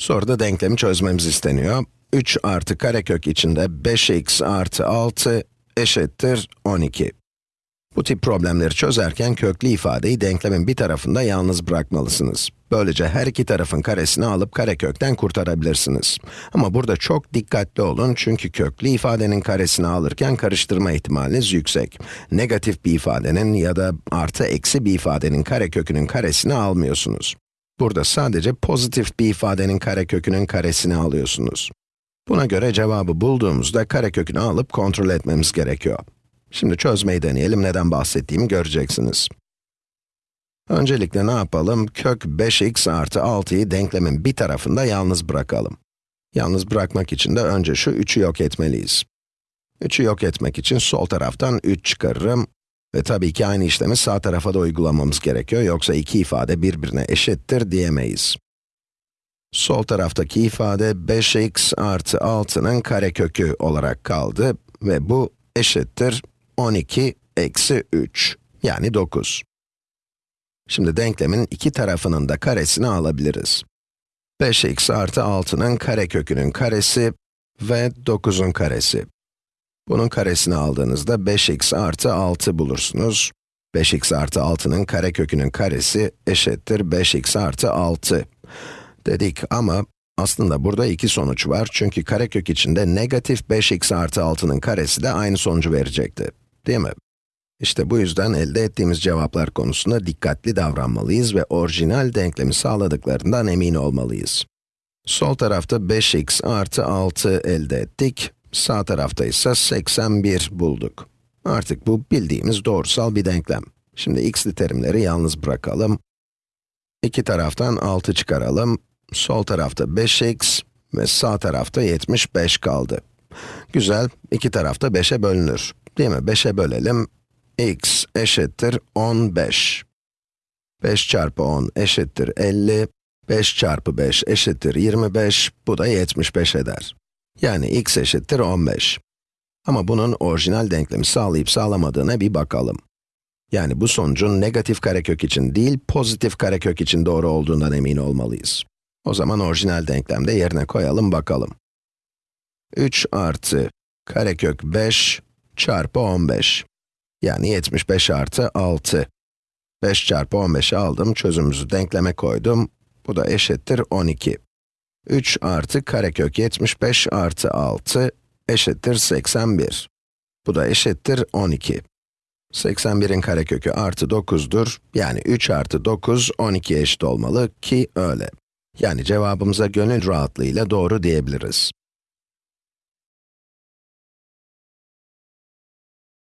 Soruda denklemi çözmemiz isteniyor. 3 artı karekök içinde 5x artı 6 eşittir 12. Bu tip problemleri çözerken köklü ifadeyi denklemin bir tarafında yalnız bırakmalısınız. Böylece her iki tarafın karesini alıp karekökten kurtarabilirsiniz. Ama burada çok dikkatli olun çünkü köklü ifadenin karesini alırken karıştırma ihtimaliniz yüksek. Negatif bir ifadenin ya da artı eksi bir ifadenin karekökünün karesini almıyorsunuz. Burada sadece pozitif bir ifadenin karekökünün karesini alıyorsunuz. Buna göre cevabı bulduğumuzda karekökünü alıp kontrol etmemiz gerekiyor. Şimdi çözmeyi deneyelim, neden bahsettiğimi göreceksiniz. Öncelikle ne yapalım? Kök 5x artı 6'yı denklemin bir tarafında yalnız bırakalım. Yalnız bırakmak için de önce şu 3'ü yok etmeliyiz. 3'ü yok etmek için sol taraftan 3 çıkarırım. Ve tabii ki aynı işlemi sağ tarafa da uygulamamız gerekiyor, yoksa iki ifade birbirine eşittir diyemeyiz. Sol taraftaki ifade 5x artı 6'nın karekökü olarak kaldı ve bu eşittir 12 eksi 3, yani 9. Şimdi denklemin iki tarafının da karesini alabiliriz. 5x artı 6'nın karekökünün karesi ve 9'un karesi. Bunun karesini aldığınızda 5x artı 6 bulursunuz. 5x artı 6'nın karekökünün karesi eşittir 5x artı 6 dedik ama aslında burada iki sonuç var çünkü karekök içinde negatif 5x artı 6'nın karesi de aynı sonucu verecekti, değil mi? İşte bu yüzden elde ettiğimiz cevaplar konusunda dikkatli davranmalıyız ve orijinal denklemi sağladıklarından emin olmalıyız. Sol tarafta 5x artı 6 elde ettik, sağ tarafta ise 81 bulduk. Artık bu bildiğimiz doğrusal bir denklem. Şimdi x'li terimleri yalnız bırakalım. İki taraftan 6 çıkaralım. Sol tarafta 5x ve sağ tarafta 75 kaldı. Güzel, iki tarafta 5'e bölünür. Değil mi? 5'e bölelim. x eşittir 15. 5 çarpı 10 eşittir 50. 5 çarpı 5 eşittir 25. Bu da 75 eder. Yani x eşittir 15. Ama bunun orijinal denklemi sağlayıp sağlamadığına bir bakalım. Yani bu sonucun negatif karekök için değil, pozitif karekök için doğru olduğundan emin olmalıyız. O zaman orijinal denklemde yerine koyalım bakalım. 3 artı karekök 5 çarpı 15. Yani 75 artı 6. 5 çarpı 15'i aldım, çözümümüzü denkleme koydum. Bu da eşittir 12. 3 artı karekök 75 artı 6 eşittir 81. Bu da eşittir 12. 81'in karekökü artı 9'dur. Yani 3 artı 9, 12 eşit olmalı ki öyle. Yani cevabımıza gönül rahatlığıyla doğru diyebiliriz.